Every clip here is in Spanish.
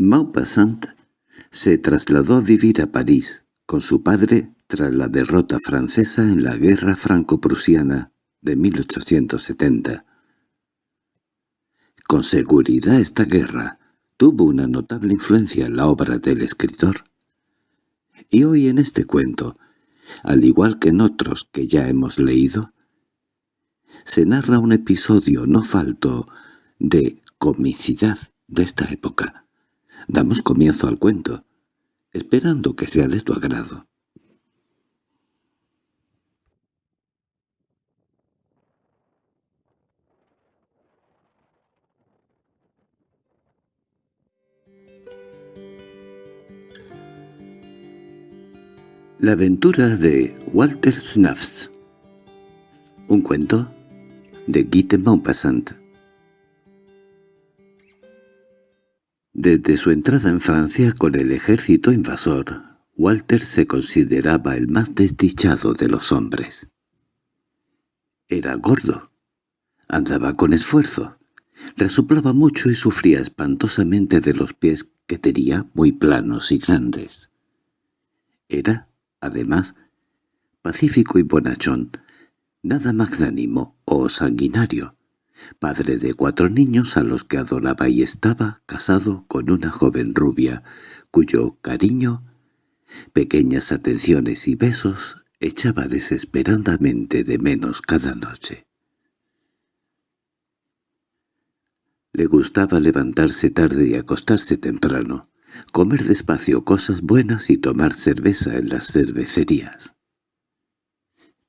Maupassant se trasladó a vivir a París con su padre tras la derrota francesa en la guerra franco-prusiana de 1870. Con seguridad esta guerra tuvo una notable influencia en la obra del escritor. Y hoy en este cuento, al igual que en otros que ya hemos leído, se narra un episodio no falto de comicidad de esta época. Damos comienzo al cuento, esperando que sea de tu agrado. La aventura de Walter Snuffs Un cuento de Guy de Maupassant Desde su entrada en Francia con el ejército invasor, Walter se consideraba el más desdichado de los hombres. Era gordo, andaba con esfuerzo, resoplaba mucho y sufría espantosamente de los pies que tenía muy planos y grandes. Era además, pacífico y bonachón, nada magnánimo o sanguinario, padre de cuatro niños a los que adoraba y estaba casado con una joven rubia, cuyo cariño, pequeñas atenciones y besos echaba desesperadamente de menos cada noche. Le gustaba levantarse tarde y acostarse temprano, comer despacio cosas buenas y tomar cerveza en las cervecerías.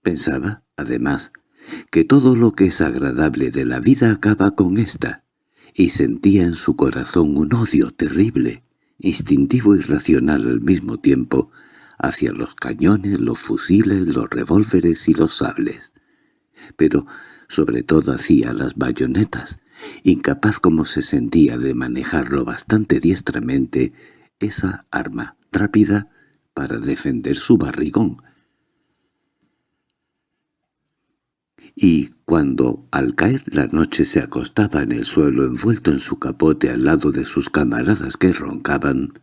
Pensaba, además, que todo lo que es agradable de la vida acaba con ésta, y sentía en su corazón un odio terrible, instintivo y racional al mismo tiempo, hacia los cañones, los fusiles, los revólveres y los sables, pero sobre todo hacia las bayonetas, incapaz como se sentía de manejarlo bastante diestramente, esa arma rápida para defender su barrigón. Y cuando al caer la noche se acostaba en el suelo envuelto en su capote al lado de sus camaradas que roncaban,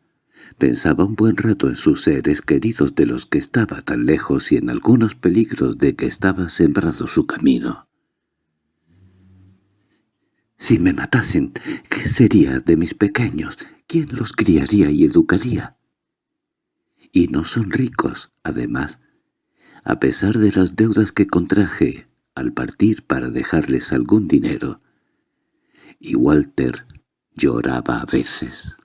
pensaba un buen rato en sus seres queridos de los que estaba tan lejos y en algunos peligros de que estaba sembrado su camino. Si me matasen, ¿qué sería de mis pequeños? ¿Quién los criaría y educaría? Y no son ricos, además, a pesar de las deudas que contraje al partir para dejarles algún dinero. Y Walter lloraba a veces.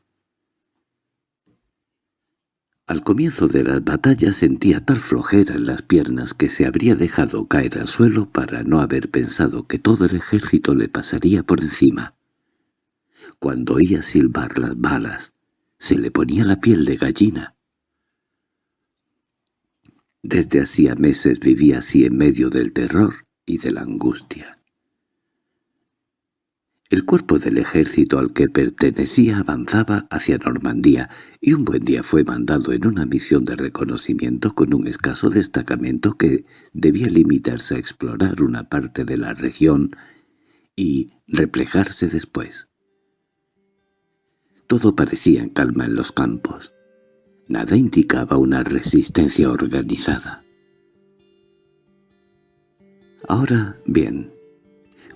Al comienzo de las batallas sentía tal flojera en las piernas que se habría dejado caer al suelo para no haber pensado que todo el ejército le pasaría por encima. Cuando oía silbar las balas, se le ponía la piel de gallina. Desde hacía meses vivía así en medio del terror y de la angustia. El cuerpo del ejército al que pertenecía avanzaba hacia Normandía, y un buen día fue mandado en una misión de reconocimiento con un escaso destacamento que debía limitarse a explorar una parte de la región y replejarse después. Todo parecía en calma en los campos. Nada indicaba una resistencia organizada. Ahora bien,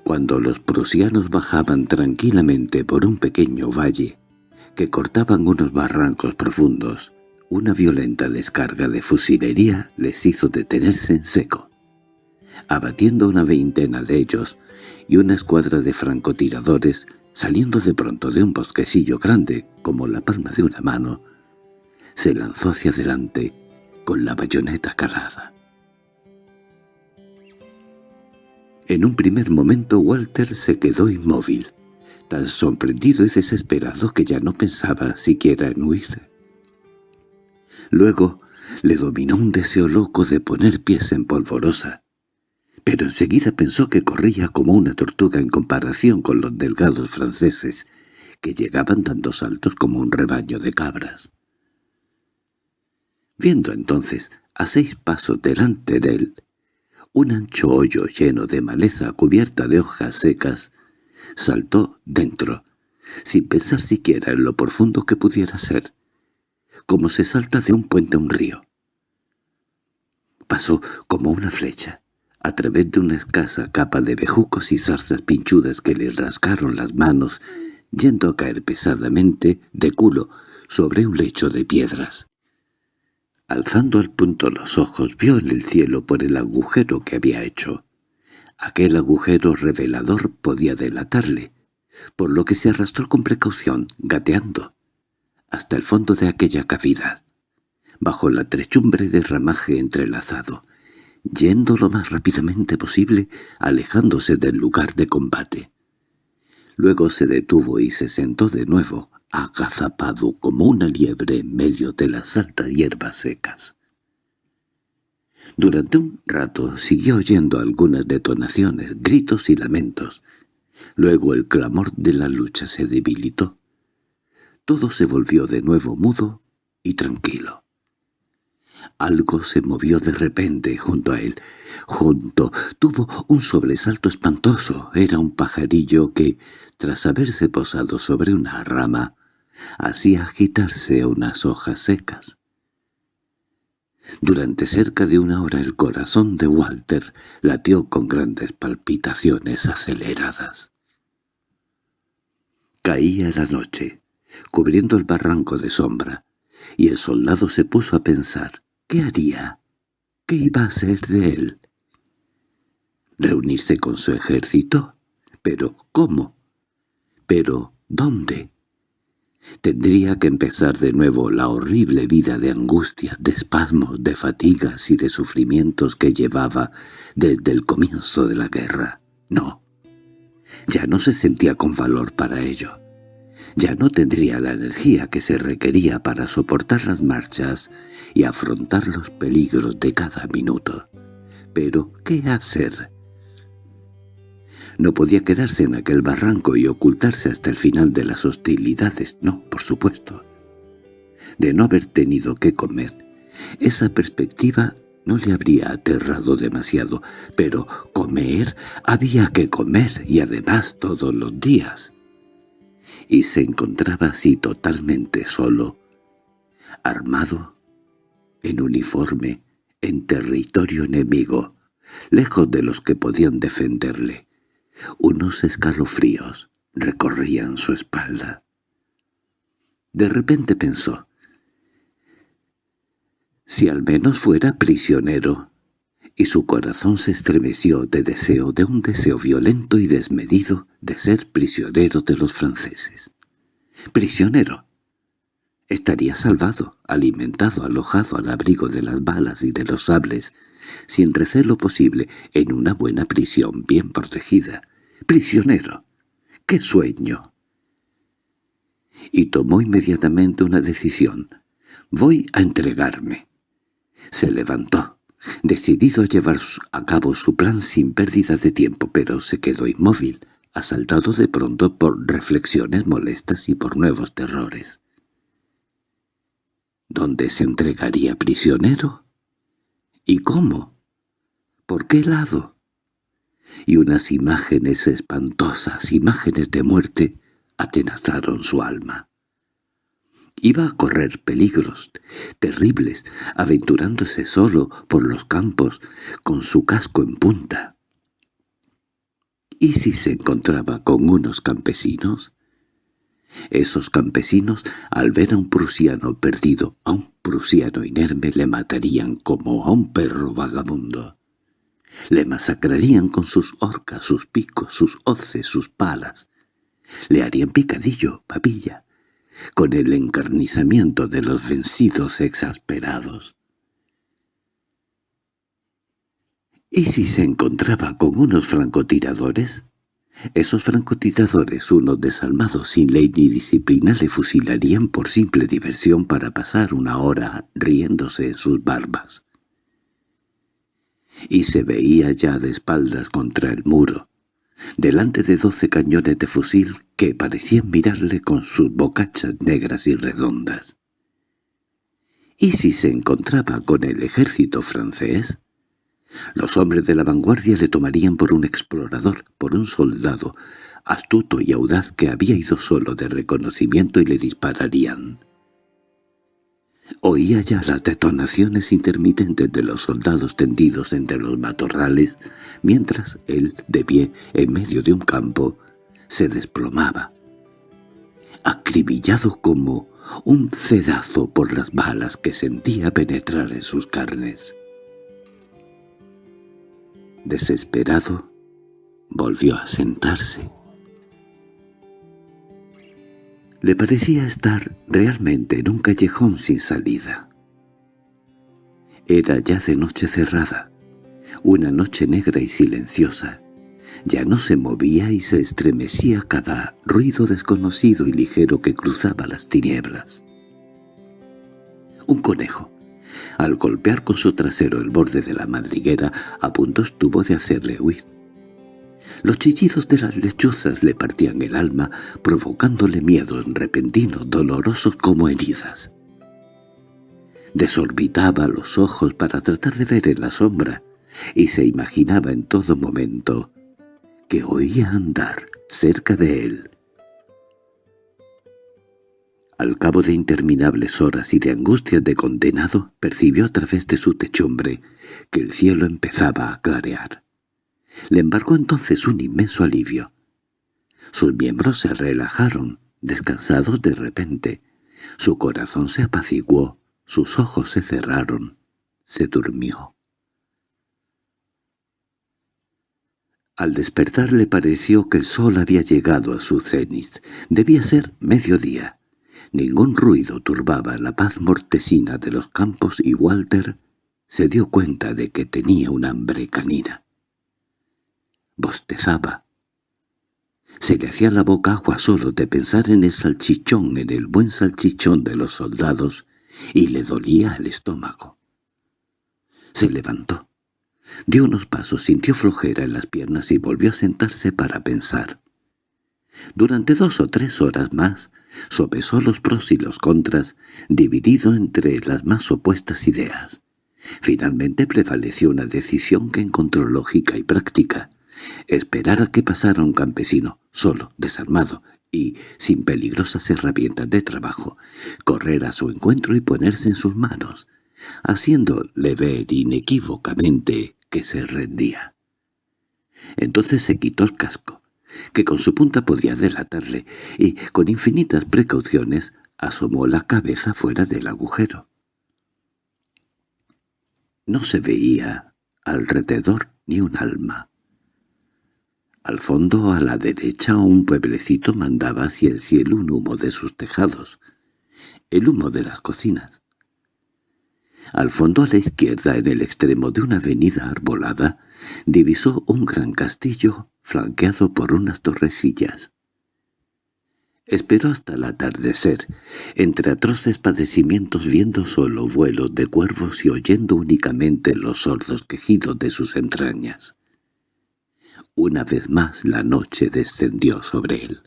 cuando los prusianos bajaban tranquilamente por un pequeño valle, que cortaban unos barrancos profundos, una violenta descarga de fusilería les hizo detenerse en seco. Abatiendo una veintena de ellos y una escuadra de francotiradores, saliendo de pronto de un bosquecillo grande como la palma de una mano, se lanzó hacia adelante con la bayoneta cargada. En un primer momento Walter se quedó inmóvil, tan sorprendido y desesperado que ya no pensaba siquiera en huir. Luego le dominó un deseo loco de poner pies en polvorosa, pero enseguida pensó que corría como una tortuga en comparación con los delgados franceses, que llegaban dando saltos como un rebaño de cabras. Viendo entonces a seis pasos delante de él un ancho hoyo lleno de maleza cubierta de hojas secas, saltó dentro, sin pensar siquiera en lo profundo que pudiera ser, como se salta de un puente a un río. Pasó como una flecha, a través de una escasa capa de bejucos y zarzas pinchudas que le rasgaron las manos, yendo a caer pesadamente, de culo, sobre un lecho de piedras. Alzando al punto los ojos, vio en el cielo por el agujero que había hecho. Aquel agujero revelador podía delatarle, por lo que se arrastró con precaución, gateando, hasta el fondo de aquella cavidad, bajo la trechumbre de ramaje entrelazado, yendo lo más rápidamente posible, alejándose del lugar de combate. Luego se detuvo y se sentó de nuevo, agazapado como una liebre en medio de las altas hierbas secas. Durante un rato siguió oyendo algunas detonaciones, gritos y lamentos. Luego el clamor de la lucha se debilitó. Todo se volvió de nuevo mudo y tranquilo. Algo se movió de repente junto a él. Junto tuvo un sobresalto espantoso. Era un pajarillo que, tras haberse posado sobre una rama, hacía agitarse unas hojas secas. Durante cerca de una hora el corazón de Walter latió con grandes palpitaciones aceleradas. Caía la noche, cubriendo el barranco de sombra, y el soldado se puso a pensar. ¿Qué haría? ¿Qué iba a hacer de él? ¿Reunirse con su ejército? ¿Pero cómo? ¿Pero dónde? Tendría que empezar de nuevo la horrible vida de angustias, de espasmos, de fatigas y de sufrimientos que llevaba desde el comienzo de la guerra. No, ya no se sentía con valor para ello. Ya no tendría la energía que se requería para soportar las marchas y afrontar los peligros de cada minuto. Pero, ¿qué hacer? No podía quedarse en aquel barranco y ocultarse hasta el final de las hostilidades, no, por supuesto. De no haber tenido que comer, esa perspectiva no le habría aterrado demasiado, pero comer había que comer y además todos los días. Y se encontraba así totalmente solo, armado, en uniforme, en territorio enemigo, lejos de los que podían defenderle. Unos escalofríos recorrían su espalda. De repente pensó, si al menos fuera prisionero, y su corazón se estremeció de deseo, de un deseo violento y desmedido de ser prisionero de los franceses. Prisionero. Estaría salvado, alimentado, alojado al abrigo de las balas y de los sables, sin recelo posible, en una buena prisión bien protegida. ¡Prisionero! ¡Qué sueño! Y tomó inmediatamente una decisión. «Voy a entregarme». Se levantó, decidido a llevar a cabo su plan sin pérdida de tiempo, pero se quedó inmóvil, asaltado de pronto por reflexiones molestas y por nuevos terrores. ¿Dónde se entregaría prisionero? ¿Y cómo? ¿Por qué lado? Y unas imágenes espantosas, imágenes de muerte, atenazaron su alma. Iba a correr peligros terribles, aventurándose solo por los campos, con su casco en punta. ¿Y si se encontraba con unos campesinos? Esos campesinos, al ver a un prusiano perdido, a un prusiano inerme, le matarían como a un perro vagabundo. Le masacrarían con sus horcas, sus picos, sus hoces, sus palas. Le harían picadillo, papilla, con el encarnizamiento de los vencidos exasperados. ¿Y si se encontraba con unos francotiradores? Esos francotiradores, unos desalmados sin ley ni disciplina, le fusilarían por simple diversión para pasar una hora riéndose en sus barbas. Y se veía ya de espaldas contra el muro, delante de doce cañones de fusil que parecían mirarle con sus bocachas negras y redondas. ¿Y si se encontraba con el ejército francés? Los hombres de la vanguardia le tomarían por un explorador, por un soldado, astuto y audaz que había ido solo de reconocimiento y le dispararían. Oía ya las detonaciones intermitentes de los soldados tendidos entre los matorrales, mientras él, de pie, en medio de un campo, se desplomaba, acribillado como un cedazo por las balas que sentía penetrar en sus carnes. Desesperado, volvió a sentarse. Le parecía estar realmente en un callejón sin salida. Era ya de noche cerrada, una noche negra y silenciosa. Ya no se movía y se estremecía cada ruido desconocido y ligero que cruzaba las tinieblas. Un conejo, al golpear con su trasero el borde de la madriguera, a punto estuvo de hacerle huir. Los chillidos de las lechuzas le partían el alma, provocándole miedos repentinos, dolorosos como heridas. Desorbitaba los ojos para tratar de ver en la sombra, y se imaginaba en todo momento que oía andar cerca de él. Al cabo de interminables horas y de angustias de condenado, percibió a través de su techumbre que el cielo empezaba a clarear. Le embarcó entonces un inmenso alivio. Sus miembros se relajaron, descansados de repente. Su corazón se apaciguó, sus ojos se cerraron, se durmió. Al despertar le pareció que el sol había llegado a su cenit. Debía ser mediodía. Ningún ruido turbaba la paz mortecina de los campos y Walter se dio cuenta de que tenía un hambre canina bostezaba. Se le hacía la boca agua solo de pensar en el salchichón, en el buen salchichón de los soldados, y le dolía el estómago. Se levantó, dio unos pasos, sintió flojera en las piernas y volvió a sentarse para pensar. Durante dos o tres horas más sopesó los pros y los contras, dividido entre las más opuestas ideas. Finalmente prevaleció una decisión que encontró lógica y práctica. Esperar a que pasara un campesino, solo, desarmado y sin peligrosas herramientas de trabajo, correr a su encuentro y ponerse en sus manos, haciéndole ver inequívocamente que se rendía. Entonces se quitó el casco, que con su punta podía delatarle, y, con infinitas precauciones, asomó la cabeza fuera del agujero. No se veía alrededor ni un alma. Al fondo, a la derecha, un pueblecito mandaba hacia el cielo un humo de sus tejados, el humo de las cocinas. Al fondo a la izquierda, en el extremo de una avenida arbolada, divisó un gran castillo flanqueado por unas torrecillas. Esperó hasta el atardecer, entre atroces padecimientos viendo solo vuelos de cuervos y oyendo únicamente los sordos quejidos de sus entrañas. Una vez más la noche descendió sobre él.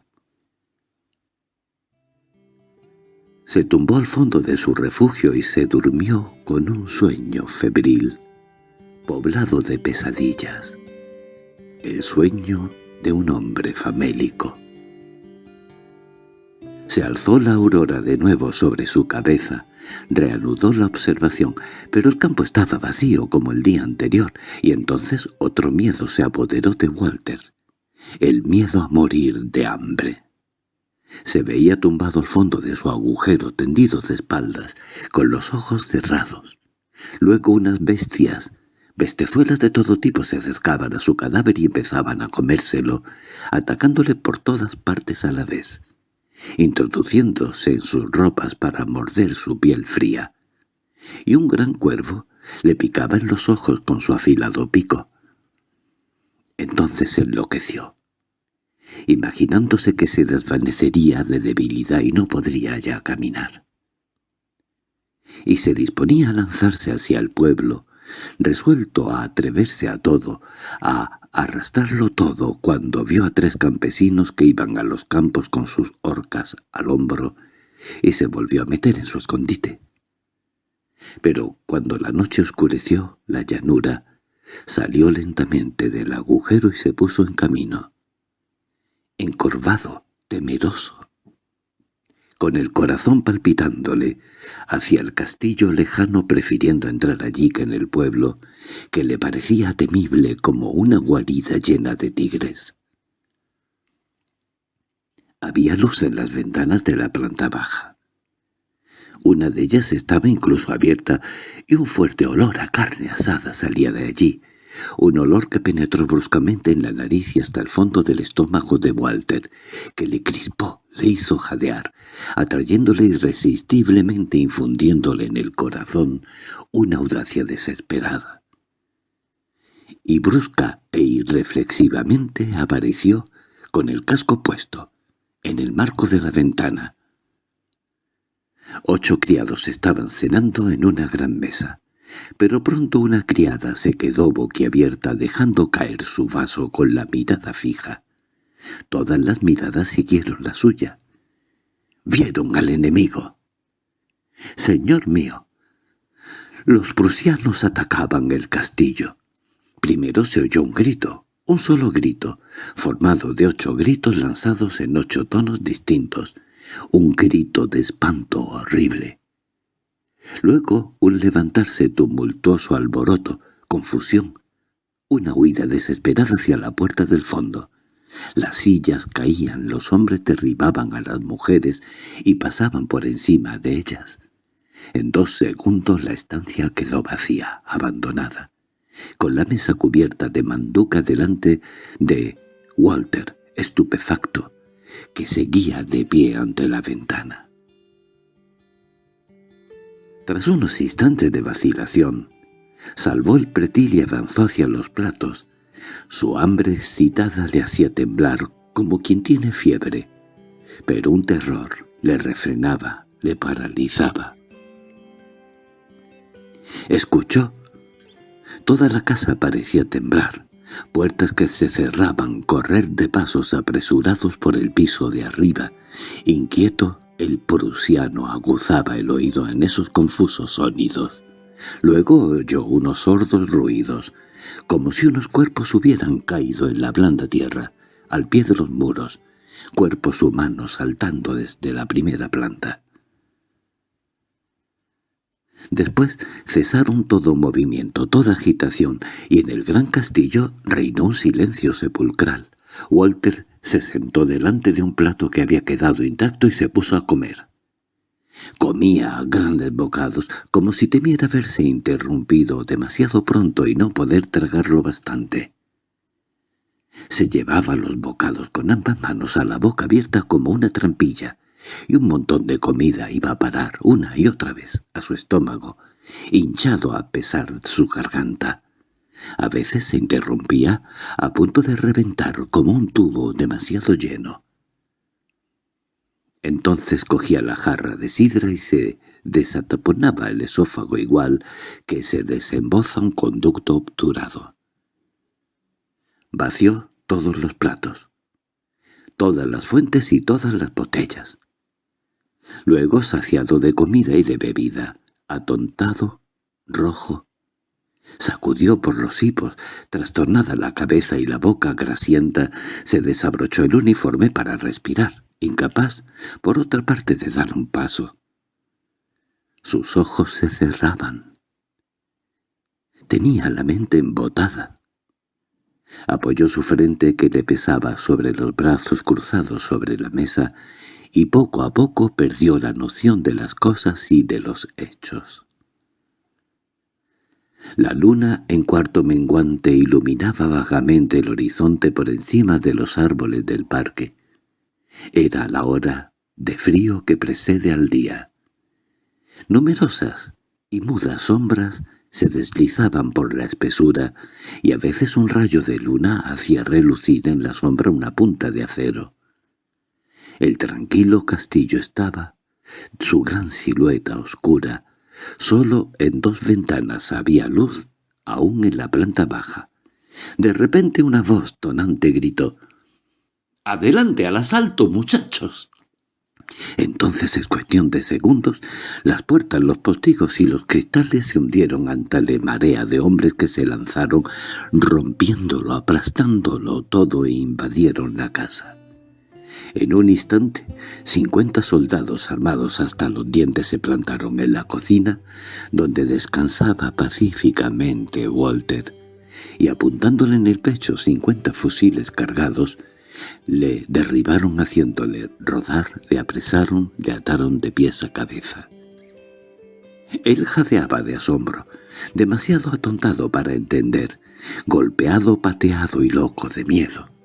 Se tumbó al fondo de su refugio y se durmió con un sueño febril, poblado de pesadillas, el sueño de un hombre famélico. Se alzó la aurora de nuevo sobre su cabeza, reanudó la observación, pero el campo estaba vacío como el día anterior, y entonces otro miedo se apoderó de Walter, el miedo a morir de hambre. Se veía tumbado al fondo de su agujero, tendido de espaldas, con los ojos cerrados. Luego unas bestias, bestezuelas de todo tipo se acercaban a su cadáver y empezaban a comérselo, atacándole por todas partes a la vez introduciéndose en sus ropas para morder su piel fría, y un gran cuervo le picaba en los ojos con su afilado pico. Entonces enloqueció, imaginándose que se desvanecería de debilidad y no podría ya caminar. Y se disponía a lanzarse hacia el pueblo, resuelto a atreverse a todo, a arrastrarlo todo cuando vio a tres campesinos que iban a los campos con sus horcas al hombro y se volvió a meter en su escondite. Pero cuando la noche oscureció la llanura, salió lentamente del agujero y se puso en camino. encorvado, temeroso, con el corazón palpitándole, hacia el castillo lejano prefiriendo entrar allí que en el pueblo, que le parecía temible como una guarida llena de tigres. Había luz en las ventanas de la planta baja. Una de ellas estaba incluso abierta y un fuerte olor a carne asada salía de allí, un olor que penetró bruscamente en la nariz y hasta el fondo del estómago de Walter, que le crispó, le hizo jadear, atrayéndole irresistiblemente infundiéndole en el corazón una audacia desesperada. Y brusca e irreflexivamente apareció, con el casco puesto, en el marco de la ventana. Ocho criados estaban cenando en una gran mesa, pero pronto una criada se quedó boquiabierta dejando caer su vaso con la mirada fija. Todas las miradas siguieron la suya. Vieron al enemigo. «Señor mío, los prusianos atacaban el castillo. Primero se oyó un grito, un solo grito, formado de ocho gritos lanzados en ocho tonos distintos, un grito de espanto horrible. Luego un levantarse tumultuoso alboroto, confusión, una huida desesperada hacia la puerta del fondo. Las sillas caían, los hombres derribaban a las mujeres y pasaban por encima de ellas. En dos segundos la estancia quedó vacía, abandonada con la mesa cubierta de manduca delante de Walter, estupefacto, que seguía de pie ante la ventana. Tras unos instantes de vacilación, salvó el pretil y avanzó hacia los platos. Su hambre excitada le hacía temblar como quien tiene fiebre, pero un terror le refrenaba, le paralizaba. Escuchó Toda la casa parecía temblar, puertas que se cerraban, correr de pasos apresurados por el piso de arriba. Inquieto, el prusiano aguzaba el oído en esos confusos sonidos. Luego oyó unos sordos ruidos, como si unos cuerpos hubieran caído en la blanda tierra, al pie de los muros, cuerpos humanos saltando desde la primera planta. Después cesaron todo movimiento, toda agitación, y en el gran castillo reinó un silencio sepulcral. Walter se sentó delante de un plato que había quedado intacto y se puso a comer. Comía grandes bocados, como si temiera verse interrumpido demasiado pronto y no poder tragarlo bastante. Se llevaba los bocados con ambas manos a la boca abierta como una trampilla, y un montón de comida iba a parar una y otra vez a su estómago, hinchado a pesar de su garganta. A veces se interrumpía, a punto de reventar como un tubo demasiado lleno. Entonces cogía la jarra de sidra y se desataponaba el esófago igual que se desemboza un conducto obturado. Vació todos los platos, todas las fuentes y todas las botellas. Luego, saciado de comida y de bebida, atontado, rojo, sacudió por los hipos, trastornada la cabeza y la boca grasienta, se desabrochó el uniforme para respirar, incapaz, por otra parte, de dar un paso. Sus ojos se cerraban. Tenía la mente embotada. Apoyó su frente que le pesaba sobre los brazos cruzados sobre la mesa y poco a poco perdió la noción de las cosas y de los hechos. La luna en cuarto menguante iluminaba vagamente el horizonte por encima de los árboles del parque. Era la hora de frío que precede al día. Numerosas y mudas sombras se deslizaban por la espesura, y a veces un rayo de luna hacía relucir en la sombra una punta de acero. El tranquilo castillo estaba, su gran silueta oscura. Solo en dos ventanas había luz, aún en la planta baja. De repente una voz tonante gritó, «¡Adelante al asalto, muchachos!» Entonces, en cuestión de segundos, las puertas, los postigos y los cristales se hundieron ante la marea de hombres que se lanzaron, rompiéndolo, aplastándolo todo e invadieron la casa. En un instante, cincuenta soldados armados hasta los dientes se plantaron en la cocina, donde descansaba pacíficamente Walter, y apuntándole en el pecho cincuenta fusiles cargados, le derribaron haciéndole rodar, le apresaron, le ataron de pies a cabeza. Él jadeaba de asombro, demasiado atontado para entender, golpeado, pateado y loco de miedo.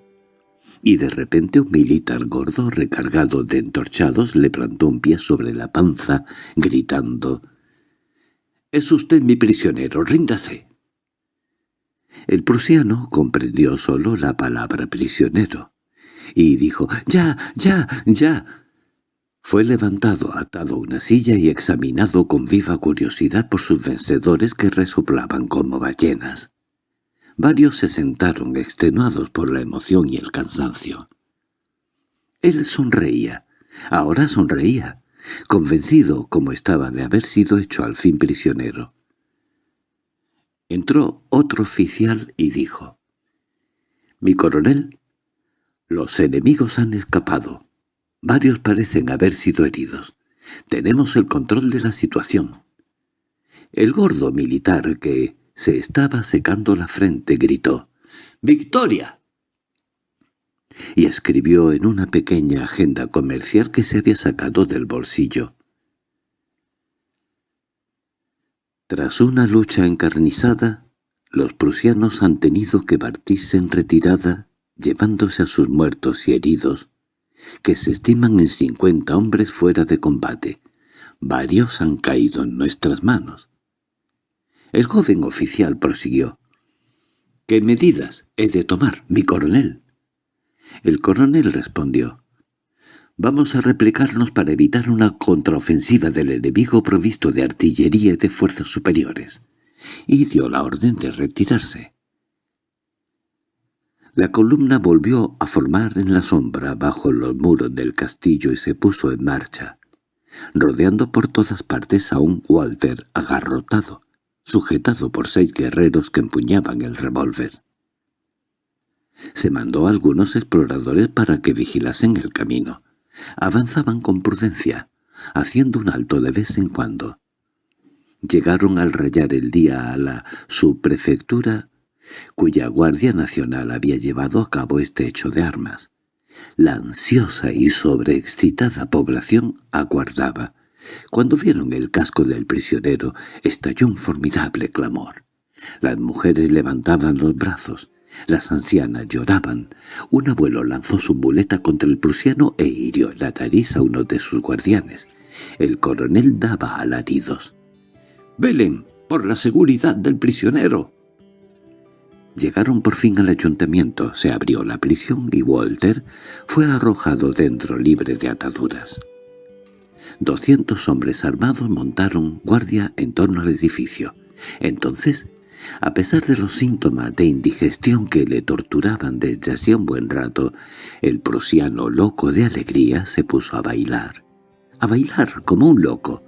Y de repente un militar gordo recargado de entorchados le plantó un pie sobre la panza, gritando «¡Es usted mi prisionero, ríndase!». El prusiano comprendió solo la palabra prisionero, y dijo «¡Ya, ya, ya!». Fue levantado, atado a una silla y examinado con viva curiosidad por sus vencedores que resoplaban como ballenas. Varios se sentaron extenuados por la emoción y el cansancio. Él sonreía, ahora sonreía, convencido como estaba de haber sido hecho al fin prisionero. Entró otro oficial y dijo, «Mi coronel, los enemigos han escapado. Varios parecen haber sido heridos. Tenemos el control de la situación». El gordo militar que se estaba secando la frente, gritó «¡Victoria!» y escribió en una pequeña agenda comercial que se había sacado del bolsillo. Tras una lucha encarnizada, los prusianos han tenido que partirse en retirada, llevándose a sus muertos y heridos, que se estiman en cincuenta hombres fuera de combate. Varios han caído en nuestras manos. El joven oficial prosiguió. —¿Qué medidas he de tomar, mi coronel? El coronel respondió. —Vamos a replicarnos para evitar una contraofensiva del enemigo provisto de artillería y de fuerzas superiores. Y dio la orden de retirarse. La columna volvió a formar en la sombra bajo los muros del castillo y se puso en marcha, rodeando por todas partes a un Walter agarrotado, sujetado por seis guerreros que empuñaban el revólver. Se mandó a algunos exploradores para que vigilasen el camino. Avanzaban con prudencia, haciendo un alto de vez en cuando. Llegaron al rayar el día a la subprefectura, cuya Guardia Nacional había llevado a cabo este hecho de armas. La ansiosa y sobreexcitada población aguardaba, cuando vieron el casco del prisionero, estalló un formidable clamor. Las mujeres levantaban los brazos, las ancianas lloraban. Un abuelo lanzó su muleta contra el prusiano e hirió la nariz a uno de sus guardianes. El coronel daba alaridos. —¡Velen por la seguridad del prisionero! Llegaron por fin al ayuntamiento, se abrió la prisión y Walter fue arrojado dentro libre de ataduras. Doscientos hombres armados montaron guardia en torno al edificio. Entonces, a pesar de los síntomas de indigestión que le torturaban desde hacía un buen rato, el prusiano loco de alegría se puso a bailar. A bailar como un loco,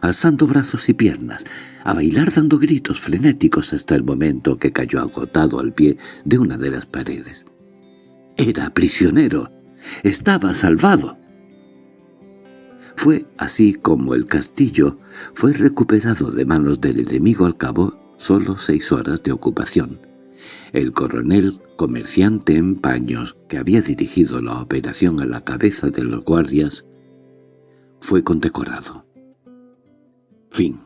alzando brazos y piernas, a bailar dando gritos frenéticos hasta el momento que cayó agotado al pie de una de las paredes. Era prisionero. Estaba salvado. Fue así como el castillo fue recuperado de manos del enemigo al cabo solo seis horas de ocupación. El coronel comerciante en paños que había dirigido la operación a la cabeza de los guardias fue condecorado. Fin